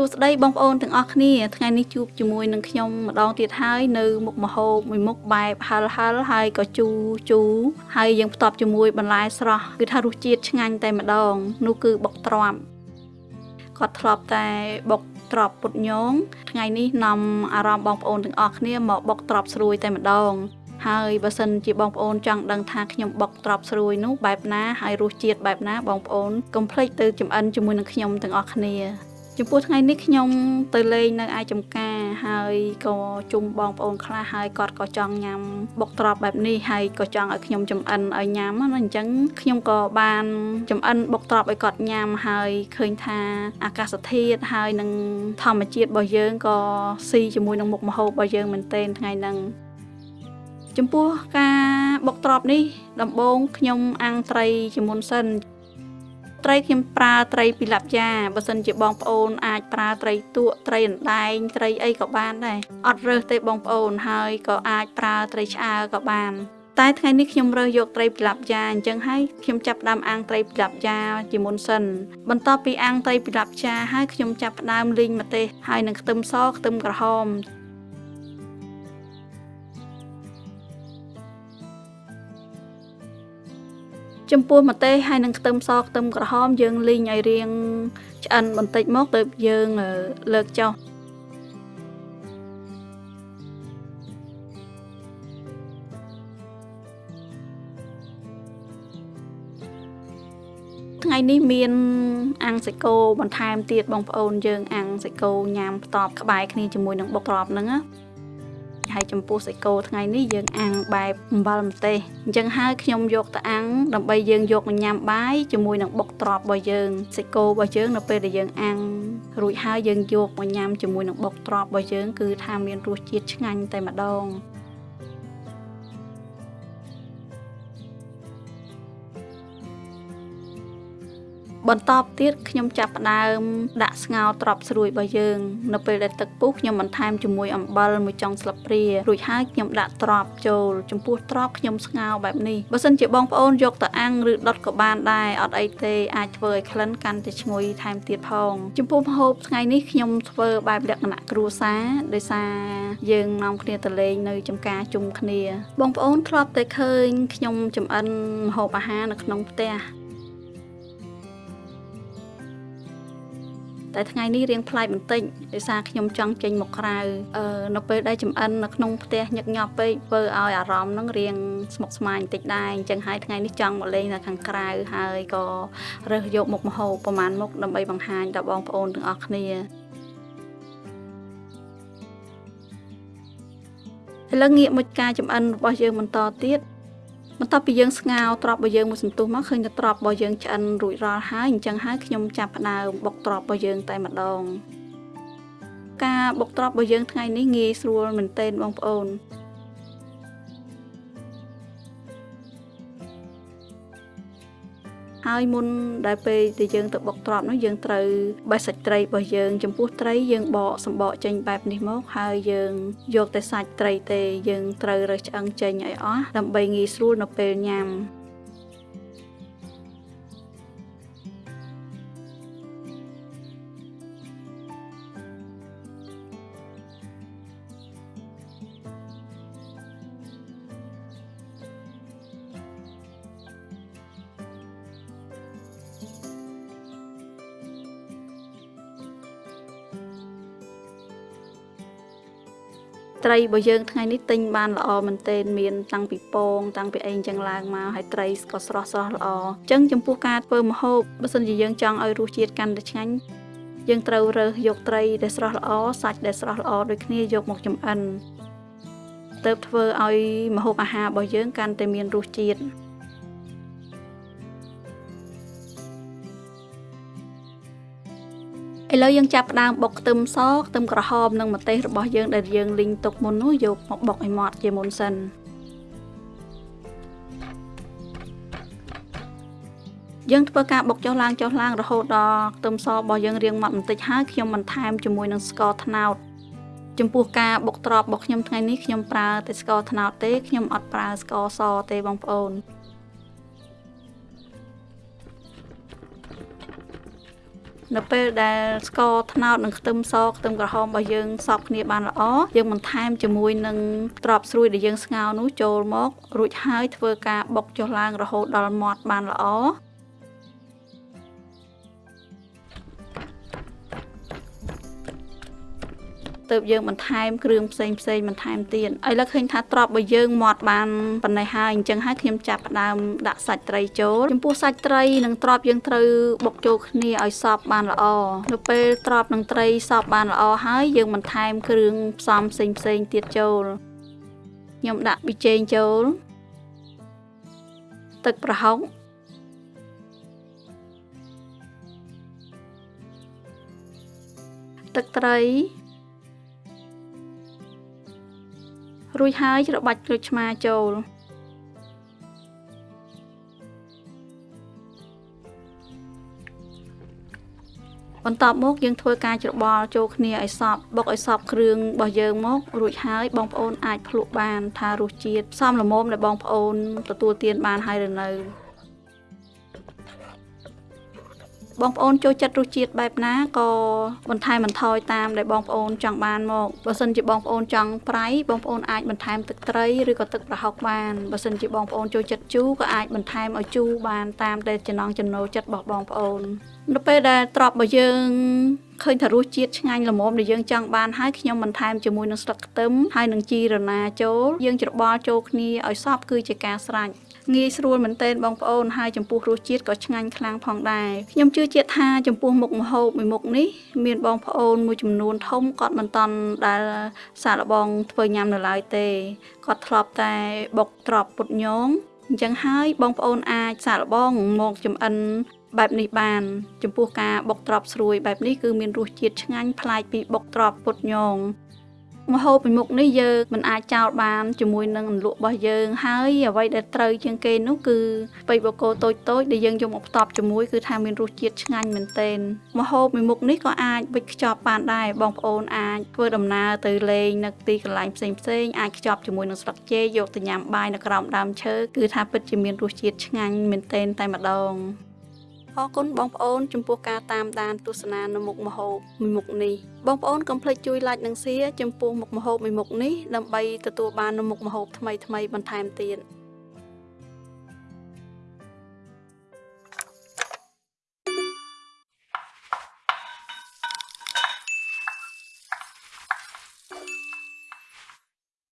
សួស្តីបងប្អូនទាំងអស់គ្នាថ្ងៃនេះជួបជាមួយនឹងខ្ញុំម្ដងទៀតហើយនៅមុខម្ហូបមួយមុខបែបហិលហិលហើយក៏ជូរជូរហើយយើងផ្ទាប់ជាមួយបន្លែស្រស់គឺថារសជាតិឆ្ងាញ់តែម្ដងនោះគឺបុកទ្រាំគាត់ធ្លាប់តែបុកត្រប់ពុតញងថ្ងៃនេះនាំអារម្មណ៍បងប្អូនទាំងអស់គ្នាមកបុកត្រប់ស្រួយតែម្ដងហើយបើសិនជាបងប្អូនចង់ដឹងថាខ្ញុំបុកត្រប់ស្រួយនោះបែបណាហើយរសជាតិបែបណាបងប្អូនកុំភ្លេចទៅចំអិនជាមួយនឹងខ្ញុំទាំងអស់គ្នា ចំពោះថ្ងៃនេះខ្ញុំទៅលេងនៅឯចំការហើយក៏ជុំបងប្អូនខ្លះហើយគាត់ក៏ចង់ញ៉ាំបុកត្រប់បែបនេះហើយក៏ចង់ឲ្យខ្ញុំចំអិនឲ្យញ៉ាំណាអញ្ចឹងខ្ញុំក៏បានចំអិនបុកត្រប់ឲ្យគាត់ញ៉ាំហើយឃើញថាអាកាសធាតុហើយនឹងធម្មជាតិរបស់យើងក៏ស៊ីជាមួយនឹងមុខម្ហូបរបស់យើងមែនទែនថ្ងៃហ្នឹងចំពោះការបុកត្រប់នេះ ដំបូងខ្ញុំអាំងត្រីជាមុនសិន ត្រីខ្ញុំប្រើត្រីពីលាប់យ៉ាបើសិនជាបងប្អូនអាចប្រើត្រីទក់ត្រីអណ្ដែងត្រីអីក៏បានដែរអត់រើសទេបងប្អូនហើយក៏អាចប្រើត្រីឆ្អើក៏បានតែថ្ងៃនេះខ្ញុំរើសយកត្រីពីលាប់យ៉ាអញ្ចឹងហើយខ្ញុំចាប់ផ្ដើមអាំងត្រីពីលាប់យ៉ាជាមុនសិនបន្ទាប់ពីអាំងត្រីពីលាប់យ៉ាហើយខ្ញុំចាប់ផ្ដើមលីងម្ទេសហើយនឹងខ្ទឹមសខ្ទឹមក្រហម ចំពោះម្ទេសហើយនឹងខ្ទឹមសខ្ទឹមក្រហមយើងលីងឲ្យរៀងឆ្អិនបន្តិចមកទៅយើងលើកចុះថ្ងៃនេះមានអាំងសាច់គោបន្ថែមទៀតបងប្អូនយើងអាំងសាច់គោញ៉ាំផ្តបក្បែរគ្នាជាមួយនឹងបុកក្របហ្នឹងណា ហើយចំពោះសាច់គោថ្ងៃនេះយើងអាំងបែបអំបិលម្ទេសអញ្ចឹងហើយខ្ញុំយកទៅអាំងដើម្បីយើងយកមកញ៉ាំបាយជាមួយនឹងបុកត្រប់របស់យើងសាច់គោរបស់យើងនៅពេលដែលយើងអាំងរួចហើយយើងយកមកញ៉ាំជាមួយនឹងបុកត្រប់របស់យើងគឺថាមានរសជាតិឆ្ងាញ់តែម្ដង បន្ទាប់ទៀតខ្ញុំចាប់ផ្ដើមដាក់ស្ងោរត្រប់ស្រួយរបស់យើង នៅពេលដែលទឹកពុះខ្ញុំបន្ថែមជាមួយអំបិលមួយចុងស្លាបព្រារួចហើយខ្ញុំដាក់ត្រប់ចូល ចំពោះត្រប់ខ្ញុំស្ងោរបែបនេះបើសិនជាបងប្អូនយកទៅអាំងឬដុតក៏បានដែរអត់អីទេអាចធ្វើឲ្យក្លិនកាន់តែឈ្ងុយថែមទៀតផងចំពោះម្ហូបថ្ងៃនេះខ្ញុំធ្វើបែបលក្ខណៈគ្រួសារដោយសារយើងនាំគ្នាទៅលេងនៅចំការជុំគ្នា បងប្អូនធ្លាប់តែឃើញខ្ញុំចំអិនម្ហូបអាហារនៅក្នុងផ្ទះ តែថ្ងៃនេះរៀងប្លែកបន្តិចដោយសារខ្ញុំចង់ចេញមកក្រៅអឺនៅពេលដែលចំអិននៅក្នុងផ្ទះញឹកញាប់ពេកធ្វើឲ្យអារម្មណ៍នឹងរៀងស្មុគស្មាញបន្តិចដែរអញ្ចឹងហើយថ្ងៃនេះចង់មកលេងនៅខាងក្រៅហើយក៏រើសយកមុខម្ហូបប្រហែលមុខដើម្បីបង្ហាញដល់បងប្អូនទាំងអស់គ្នាឥឡូវងាកមកការចំអិនរបស់យើងបន្តទៀត បន្ទាប់ពីយើងស្ងោរត្រប់របស់យើងមួយសន្ទុះមកឃើញតែត្រប់របស់យើងឆ្អិនរួចរាល់ហើយអញ្ចឹងហើយខ្ញុំចាប់ផ្ដើមបុកត្រប់របស់យើងតែម្ដងការបុកត្រប់របស់យើងថ្ងៃនេះងាយស្រួលមែនទែនបងប្អូន ហើយមុនដែលពេលដែលយើងទៅបុកត្រប់នោះយើងត្រូវបេះសាច់ត្រីរបស់យើងចំពោះត្រីយើងបកសម្បកចេញបែបនេះមក ហើយយើងយកតែសាច់ត្រីទេ យើងត្រូវរើសឆ្អឹងចេញឲ្យអស់ដើម្បីងាយស្រួលនៅពេលញ៉ាំ ត្រីរបស់យើងថ្ងៃនេះទិញបានល្អមែនទែនមានតាំងពីពងតាំងពីអីចឹងឡើងមកហើយត្រីក៏ស្រស់ស្រស់ល្អអញ្ចឹងចំពោះការធ្វើម្ហូបបើសិនជាយើងចង់ឲ្យរសជាតិកាន់តែឆ្ងាញ់យើងត្រូវរើសយកត្រីដែលស្រស់ល្អសាច់ដែលស្រស់ល្អដូចគ្នាយកមកចម្អិនទៅធ្វើឲ្យម្ហូបអាហាររបស់យើងកាន់តែមានរសជាតិ ឥឡូវយើងចាប់ផ្ដើមបុកខ្ទឹមសខ្ទឹមក្រហមនិងម្ទេសរបស់យើងដែលយើងលីងទុកមុននោះយកមកបុកឲ្យម៉ត់ជាមុនសិនយើងធ្វើការបុកចុះឡើងចុះឡើងរហូតដល់ខ្ទឹមសរបស់យើងរាងម៉ត់បន្តិចហើយខ្ញុំបន្ថែមជាមួយនឹងស្ករត្នោតចំពោះការបុកត្រប់របស់ខ្ញុំថ្ងៃនេះខ្ញុំប្រើតែស្ករត្នោតទេខ្ញុំអត់ប្រើស្ករសទេបងប្អូន នៅពេលដែលស្ករត្នោតនិងខ្ទឹមសខ្ទឹមក្រហមរបស់យើងសព្វគ្នាបានល្អយើងបន្ថែមជាមួយនឹងត្រប់ស្រួយដែលយើងស្ងោរនោះចូលមករួចហើយធ្វើការបុកចុះឡើងរហូតដល់ម៉ត់បានល្អ ទើបយើងបន្ថែមគ្រឿងផ្សេងផ្សេងបន្ថែមទៀតឥឡូវឃើញថាត្រប់របស់យើងមាត់បានប៉ុណ្ណេះហើយអញ្ចឹងហើយខ្ញុំចាប់ផ្ដើមដាក់សាច់ត្រីចូលចំពោះសាច់ត្រីនិងត្រប់យើងត្រូវបុកចូលគ្នាឲ្យសព្វបានល្អនៅពេលត្រប់និងត្រីសព្វបានល្អហើយយើងបន្ថែមគ្រឿងផ្សំផ្សេងផ្សេងទៀតចូលខ្ញុំដាក់ប៊ីចេងចូលទឹកប្រហុកទឹកត្រី រួចហើយច្របាច់ក្រូចឆ្មាចូលបន្ទាប់មកយើងធ្វើការច្របល់ចូលគ្នាឲ្យសព្វបុកឲ្យសព្វគ្រឿងរបស់យើងមករួចហើយបងប្អូនអាចភ្លក់បាន ថារសជាតិសមល្មមដែលបងប្អូនទទួលទានបានហើយឬនៅ បងប្អូនចូលចិត្តរសជាតិបែបណាក៏បន្ថែមបន្ថយតាមដែលបងប្អូនចង់បានមកបើសិនជាបងប្អូនចង់ប្រៃបងប្អូនអាចបន្ថែមទឹកត្រីឬក៏ទឹកប្រហុកបានបើសិនជាបងប្អូនចូលចិត្តជូរក៏អាចបន្ថែមឲ្យជូរបានតាមតែចំណង់ចំណូលចិត្តរបស់បងប្អូននៅពេលដែលត្រប់របស់យើងឃើញថារសជាតិឆ្ងាញ់ល្មមដែលយើងចង់បានហើយខ្ញុំបន្ថែមជាមួយនឹងស្លឹកខ្ទឹមហើយនឹងជីរណាចូលយើងច្របល់ចូលគ្នាឲ្យសព្វគឺជាការស្រេច ងាយស្រួលមែនទែនបងប្អូនហើយចំពោះរសជាតិក៏ឆ្ងាញ់ខ្លាំងផងដែរខ្ញុំជឿជាក់ថាចំពោះមុខម្ហូបមួយមុខនេះមានបងប្អូនមួយចំនួនធំគាត់មិនតន់ដែលសាកល្បងធ្វើញ៉ាំនៅឡើយទេគាត់ធ្លាប់តែបុកត្រប់ពុតញងអញ្ចឹងហើយបងប្អូនអាចសាកល្បងមកចំអិនបែបនេះបាន ចំពោះការបុកត្រប់ស្រួយបែបនេះគឺមានរសជាតិឆ្ងាញ់ប្លែកពីបុកត្រប់ពុតញង ម្ហូបពីមុខនេះយើងមិនអាចចោលបានជាមួយនឹងអន្លក់របស់យើង ហើយអ្វីដែលត្រូវជាងគេនោះគឺស្ពៃបូកូតូចតូចដែលយើងយកមកផ្ទាប់ជាមួយគឺថាមានរសជាតិឆ្ងាញ់មែនទែនម្ហូបពីមុខនេះក៏អាចវិចខ្ចប់បានដែរបងប្អូនអាចធ្វើដំណើរទៅលេងនៅទីកន្លែងផ្សេងផ្សេងអាចខ្ចប់ជាមួយនឹងស្លឹកចេកយកទៅញ៉ាំបាយនៅក្រោមដើមឈើគឺថាពិតជាមានរសជាតិឆ្ងាញ់មែនទែនតែម្ដង អរគុណបងប្អូនចំពោះការតាមដានទស្សនានៅមុខម្ហូបមួយមុខនេះបងប្អូនកុំភ្លេចជួយ like និង share ចំពោះមុខម្ហូបមួយមុខនេះដើម្បីទទួលបាននូវមុខម្ហូបថ្មីៗបន្ថែមទៀត